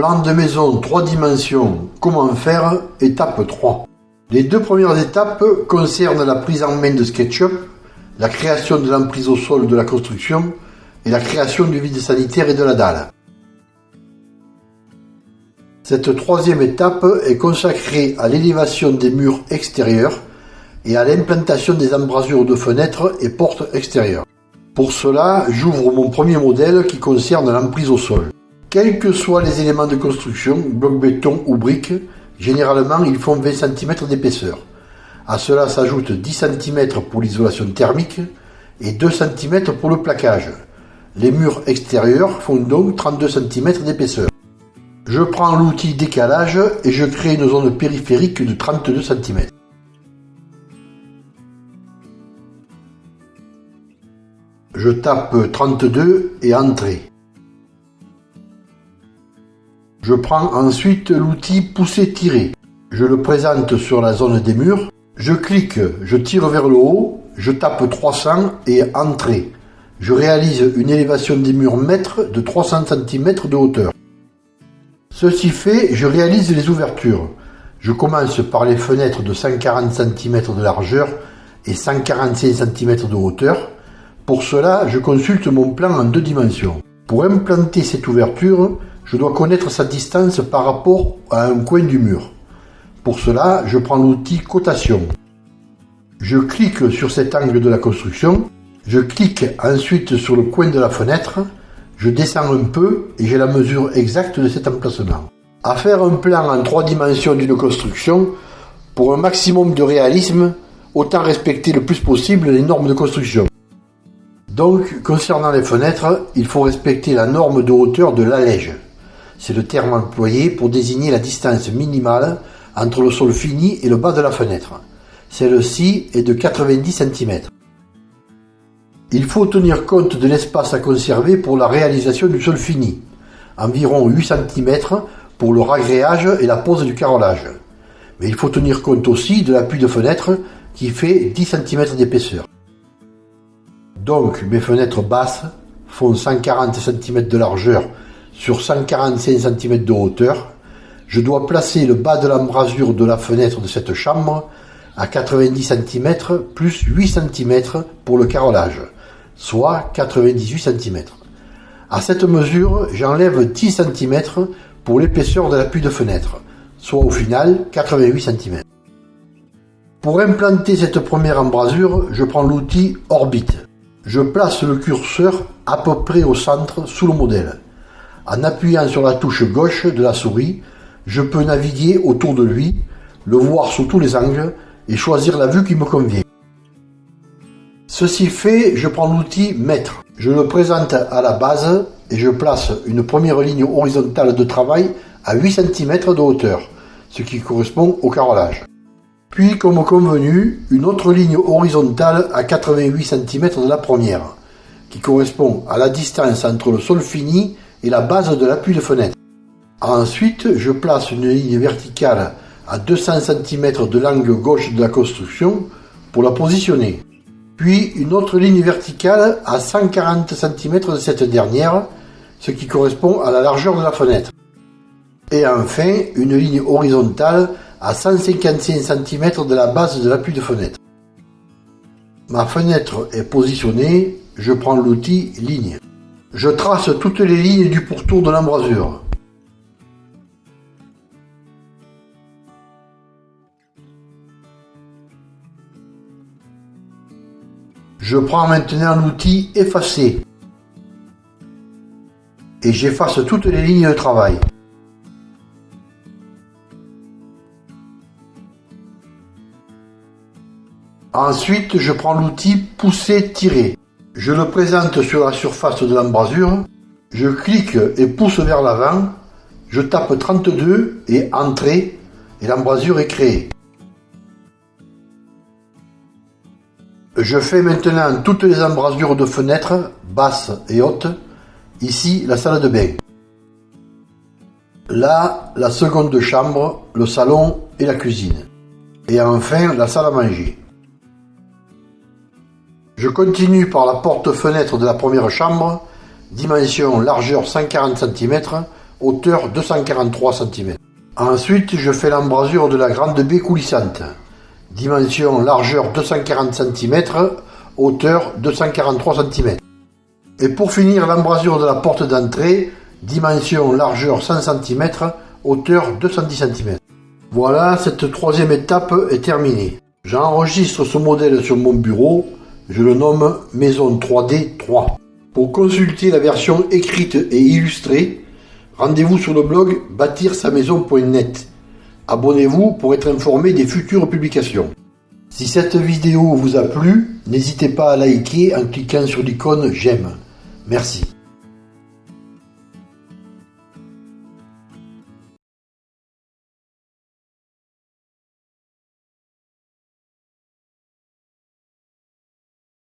Plan de maison 3 dimensions, comment faire, étape 3. Les deux premières étapes concernent la prise en main de SketchUp, la création de l'emprise au sol de la construction et la création du vide sanitaire et de la dalle. Cette troisième étape est consacrée à l'élévation des murs extérieurs et à l'implantation des embrasures de fenêtres et portes extérieures. Pour cela, j'ouvre mon premier modèle qui concerne l'emprise au sol. Quels que soient les éléments de construction, bloc béton ou briques, généralement ils font 20 cm d'épaisseur. À cela s'ajoute 10 cm pour l'isolation thermique et 2 cm pour le plaquage. Les murs extérieurs font donc 32 cm d'épaisseur. Je prends l'outil décalage et je crée une zone périphérique de 32 cm. Je tape 32 et Entrée. Je prends ensuite l'outil Pousser-Tirer. Je le présente sur la zone des murs. Je clique, je tire vers le haut, je tape 300 et Entrée. Je réalise une élévation des murs mètres de 300 cm de hauteur. Ceci fait, je réalise les ouvertures. Je commence par les fenêtres de 140 cm de largeur et 145 cm de hauteur. Pour cela, je consulte mon plan en deux dimensions. Pour implanter cette ouverture, je dois connaître sa distance par rapport à un coin du mur. Pour cela, je prends l'outil cotation. Je clique sur cet angle de la construction, je clique ensuite sur le coin de la fenêtre, je descends un peu et j'ai la mesure exacte de cet emplacement. À faire un plan en trois dimensions d'une construction, pour un maximum de réalisme, autant respecter le plus possible les normes de construction. Donc, concernant les fenêtres, il faut respecter la norme de hauteur de l'allège. C'est le terme employé pour désigner la distance minimale entre le sol fini et le bas de la fenêtre. Celle-ci est de 90 cm. Il faut tenir compte de l'espace à conserver pour la réalisation du sol fini, environ 8 cm pour le ragréage et la pose du carrelage. Mais il faut tenir compte aussi de l'appui de fenêtre qui fait 10 cm d'épaisseur. Donc mes fenêtres basses font 140 cm de largeur sur 145 cm de hauteur, je dois placer le bas de l'embrasure de la fenêtre de cette chambre à 90 cm plus 8 cm pour le carrelage, soit 98 cm. À cette mesure, j'enlève 10 cm pour l'épaisseur de l'appui de fenêtre, soit au final 88 cm. Pour implanter cette première embrasure, je prends l'outil Orbite. Je place le curseur à peu près au centre sous le modèle. En appuyant sur la touche gauche de la souris, je peux naviguer autour de lui, le voir sous tous les angles et choisir la vue qui me convient. Ceci fait, je prends l'outil Mètre. Je le présente à la base et je place une première ligne horizontale de travail à 8 cm de hauteur, ce qui correspond au carrelage. Puis, comme convenu, une autre ligne horizontale à 88 cm de la première, qui correspond à la distance entre le sol fini et la base de l'appui de fenêtre. Ensuite, je place une ligne verticale à 200 cm de l'angle gauche de la construction pour la positionner. Puis une autre ligne verticale à 140 cm de cette dernière, ce qui correspond à la largeur de la fenêtre. Et enfin, une ligne horizontale à 155 cm de la base de l'appui de fenêtre. Ma fenêtre est positionnée, je prends l'outil ligne. Je trace toutes les lignes du pourtour de l'embrasure. Je prends maintenant l'outil effacer et j'efface toutes les lignes de travail. Ensuite, je prends l'outil pousser-tirer. Je le présente sur la surface de l'embrasure, je clique et pousse vers l'avant, je tape 32 et Entrée et l'embrasure est créée. Je fais maintenant toutes les embrasures de fenêtres, basses et hautes, ici la salle de bain. Là, la seconde chambre, le salon et la cuisine. Et enfin, la salle à manger. Je continue par la porte-fenêtre de la première chambre, dimension largeur 140 cm, hauteur 243 cm. Ensuite, je fais l'embrasure de la grande baie coulissante. Dimension largeur 240 cm, hauteur 243 cm. Et pour finir, l'embrasure de la porte d'entrée, dimension largeur 100 cm, hauteur 210 cm. Voilà, cette troisième étape est terminée. J'enregistre ce modèle sur mon bureau, je le nomme Maison 3D 3. Pour consulter la version écrite et illustrée, rendez-vous sur le blog bâtir-sa-maison.net. Abonnez-vous pour être informé des futures publications. Si cette vidéo vous a plu, n'hésitez pas à liker en cliquant sur l'icône j'aime. Merci.